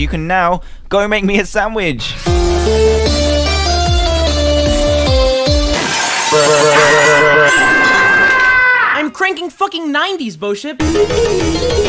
You can now go make me a sandwich. I'm cranking fucking 90s, Boship.